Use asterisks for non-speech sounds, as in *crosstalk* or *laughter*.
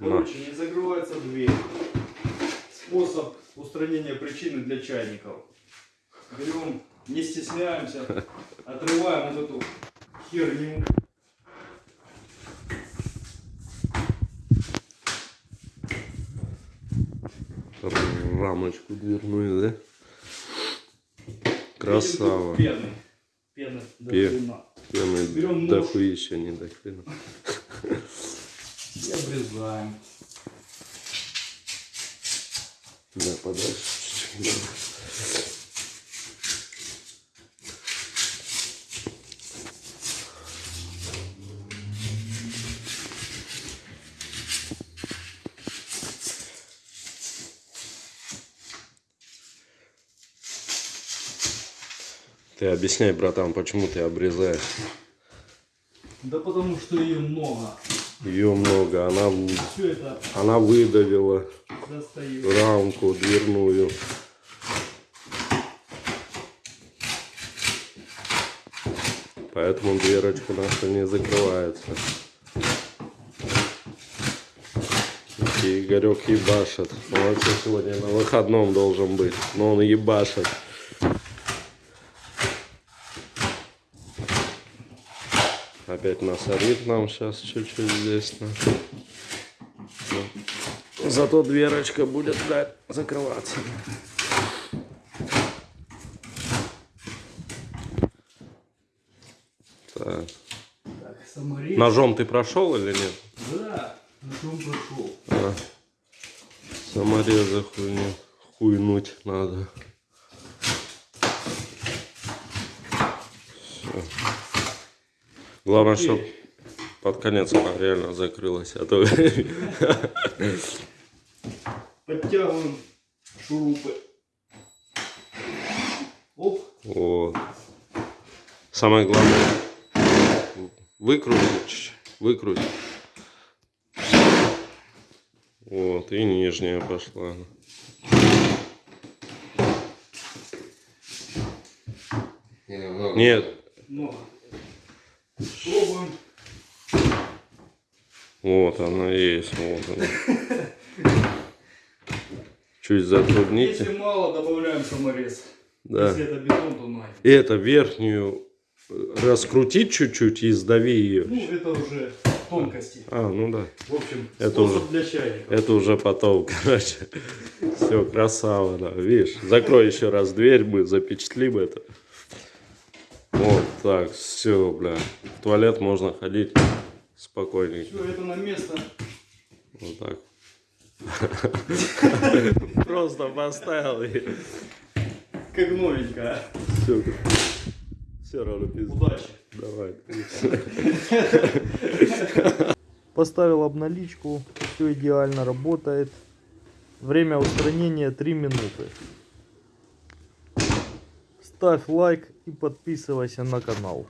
Короче, не закрывается дверь. Способ устранения причины для чайников. Берем, не стесняемся, отрываем вот эту херню. Рамочку дверную, да? Красава. Пены. Пены до Пе- хрена. Пены Берем нож. дохуища не до хрена. И обрезаем. Да, подальше чуть-чуть. Ты объясняй, братан, почему ты обрезаешь? Да потому что ее много. Ее много, она, она выдавила достаю. рамку дверную. Поэтому дверочка наша не закрывается. И Игорек ебашит. Он вообще сегодня на выходном должен быть. Но он ебашит. Опять насорит нам сейчас чуть-чуть здесь. на. Ну. Зато дверочка будет да, закрываться. Так. Так, саморез. Ножом ты прошел или нет? Да, на чем пошел. А. Самореза хуйню. Хуйнуть надо. Всё. Главное, чтобы под конец она реально закрылась. А то *laughs* Подтягиваем шурупы. Оп. Вот. Самое главное выкрутить, выкрутить. Вот, и нижняя пошла. Нет, Много. Пробуем. вот она есть, вот она. Чуть затрудните. Если мало, добавляем саморез. Да. Если это бетон, то най. Это верхнюю э, раскрутить чуть-чуть и сдави ее. Ну, это уже тонкости. А, ну да. В общем, Это уже- для чайника. Это уже потом, *laughs* короче. Все, красава, да. Видишь, закрой еще раз дверь, мы запечатлим это. Так, все, бля. В туалет можно ходить спокойненько. Все, это на место. Вот так. *laughs* Просто поставил и Как новенькая. все. Все равно пизда. Удачи. Давай. *laughs* Поставил обналичку, все идеально работает. Время устранения 3 минуты. Ставь лайк и подписывайся на канал.